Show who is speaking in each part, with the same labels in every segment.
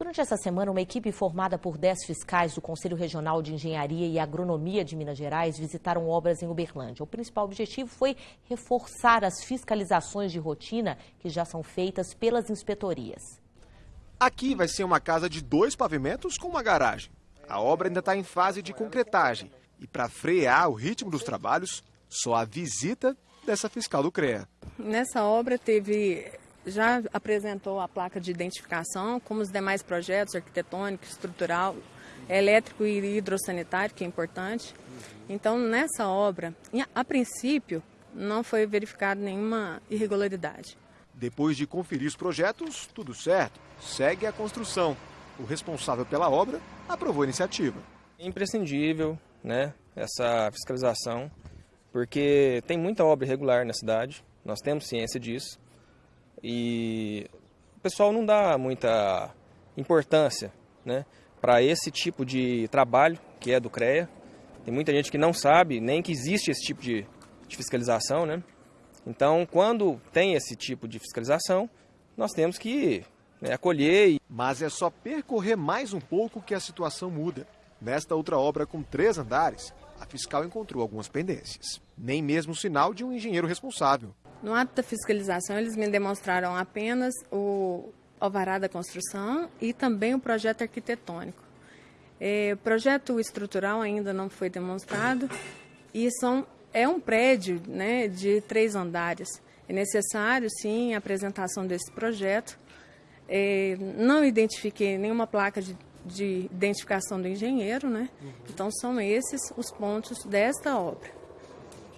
Speaker 1: Durante essa semana, uma equipe formada por 10 fiscais do Conselho Regional de Engenharia e Agronomia de Minas Gerais visitaram obras em Uberlândia. O principal objetivo foi reforçar as fiscalizações de rotina que já são feitas pelas inspetorias.
Speaker 2: Aqui vai ser uma casa de dois pavimentos com uma garagem. A obra ainda está em fase de concretagem. E para frear o ritmo dos trabalhos, só a visita dessa fiscal do CREA.
Speaker 3: Nessa obra teve já apresentou a placa de identificação, como os demais projetos, arquitetônico, estrutural, elétrico e hidrossanitário, que é importante. Então, nessa obra, a princípio, não foi verificada nenhuma irregularidade.
Speaker 2: Depois de conferir os projetos, tudo certo. Segue a construção. O responsável pela obra aprovou a iniciativa.
Speaker 4: É imprescindível né, essa fiscalização, porque tem muita obra irregular na cidade, nós temos ciência disso. E o pessoal não dá muita importância né, para esse tipo de trabalho que é do CREA. Tem muita gente que não sabe nem que existe esse tipo de, de fiscalização. Né? Então, quando tem esse tipo de fiscalização, nós temos que né, acolher. E...
Speaker 2: Mas é só percorrer mais um pouco que a situação muda. Nesta outra obra com três andares, a fiscal encontrou algumas pendências. Nem mesmo sinal de um engenheiro responsável.
Speaker 3: No ato da fiscalização, eles me demonstraram apenas o alvará da construção e também o projeto arquitetônico. É, o projeto estrutural ainda não foi demonstrado e são, é um prédio né, de três andares. É necessário, sim, a apresentação desse projeto. É, não identifiquei nenhuma placa de, de identificação do engenheiro, né? Então são esses os pontos desta obra,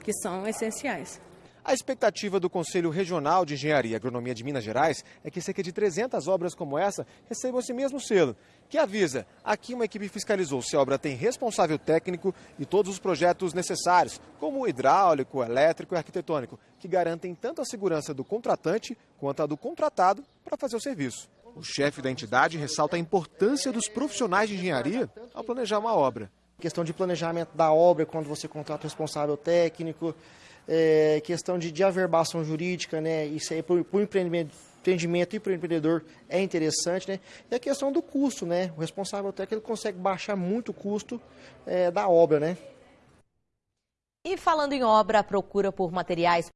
Speaker 3: que são essenciais.
Speaker 2: A expectativa do Conselho Regional de Engenharia e Agronomia de Minas Gerais é que cerca de 300 obras como essa recebam esse mesmo selo, que avisa, aqui uma equipe fiscalizou se a obra tem responsável técnico e todos os projetos necessários, como hidráulico, elétrico e arquitetônico, que garantem tanto a segurança do contratante quanto a do contratado para fazer o serviço. O chefe da entidade ressalta a importância dos profissionais de engenharia ao planejar uma obra.
Speaker 5: Questão de planejamento da obra, quando você contrata o responsável técnico, é, questão de, de averbação jurídica, né? Isso aí para o empreendimento, empreendimento e para o empreendedor é interessante, né? E a questão do custo, né? O responsável técnico consegue baixar muito o custo é, da obra, né?
Speaker 1: E falando em obra, a procura por materiais